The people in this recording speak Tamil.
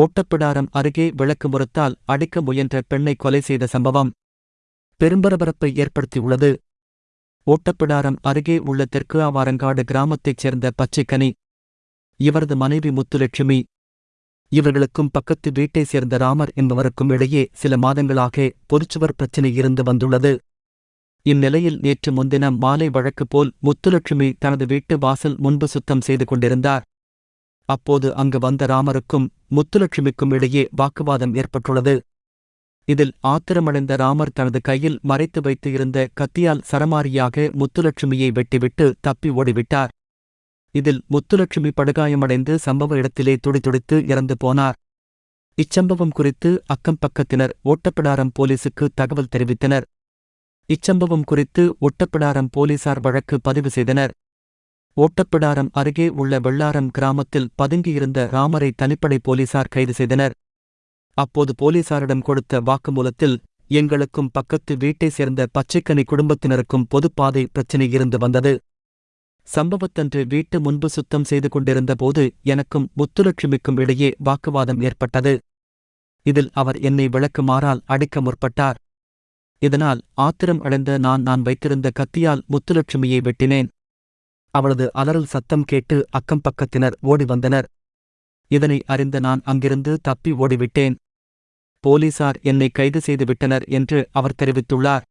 ஓட்டப்பிடாரம் அருகே விளக்கு முறத்தால் அடிக்க முயன்ற பெண்ணை கொலை செய்த சம்பவம் பெரும்பரபரப்பை ஏற்படுத்தியுள்ளது. ஓட்டப்பிடாரம் அருகே உள்ள தெற்கு ஆவாரங்காடு கிராமத்தைச் சேர்ந்த பச்சைக்கனி இவரது மனைவி முத்துலட்சுமி. இவர்களுக்கும் பக்கத்து வீட்டைச் சேர்ந்த ராமர் என்பவருக்கும் இடையே சில மாதங்களாக பொதுச்சுவர் பிரச்சினை இருந்து வந்துள்ளது. இந்நிலையில் நேற்று முன்தினம் மாலை வழக்கு போல் முத்துலட்சுமி தனது வீட்டு வாசல் முன்பு சுத்தம் செய்து கொண்டிருந்தார். அப்போது அங்கு வந்த ராமருக்கும் முத்துலட்சுமிக்கும் இடையே வாக்குவாதம் ஏற்பட்டுள்ளது. இதில் ஆத்திரமடைந்த ராமர் தனது கையில் மறைத்து வைத்து இருந்த கத்தியால் சரமாரியாக முத்துலட்சுமியை வெட்டிவிட்டு தப்பி ஓடிவிட்டார். இதில் முத்துலட்சுமி படுகாயமடைந்து சம்பவ இடத்திலே துடிதுடித்து இறந்து போனார். இச்சம்பவம் குறித்து அக்கம் பக்கத்தினர் ஓட்டப்பிடாரம் போலீசுக்கு தகவல் தெரிவித்தனர். இச்சம்பவம் குறித்து ஒட்டப்பிடாரம் போலீசார் வழக்கு பதிவு செய்தனர். ஓட்டப்பிடாரம் அருகே உள்ள வெள்ளாரம் கிராமத்தில் பதுங்கியிருந்த ராமரை தனிப்படை போலீசார் கைது செய்தனர். அப்போது போலீசாரிடம் கொடுத்த வாக்குமூலத்தில் எங்களுக்கும் பக்கத்து வீட்டைச் சேர்ந்த பச்சைக்கனி குடும்பத்தினருக்கும் பொதுப்பாதை பிரச்சினை இருந்து வந்தது. சம்பவத்தன்று வீட்டு முன்பு சுத்தம் செய்து கொண்டிருந்த போது எனக்கும் முத்துலட்சுமிக்கும் இடையே வாக்குவாதம் ஏற்பட்டது. இதில் அவர் என்னை விளக்குமாறால் அடிக்க முற்பட்டார். இதனால் ஆத்திரம் அடைந்த நான் நான் வைத்திருந்த கத்தியால் முத்துலட்சுமியை வெட்டினேன். அவளது அலறல் சத்தம் கேட்டு அக்கம் பக்கத்தினர் ஓடி வந்தனர் இதனை அறிந்த நான் அங்கிருந்து தப்பி ஓடிவிட்டேன். போலீசார் என்னை கைது செய்துவிட்டனர் என்று அவர் தெரிவித்துள்ளார்.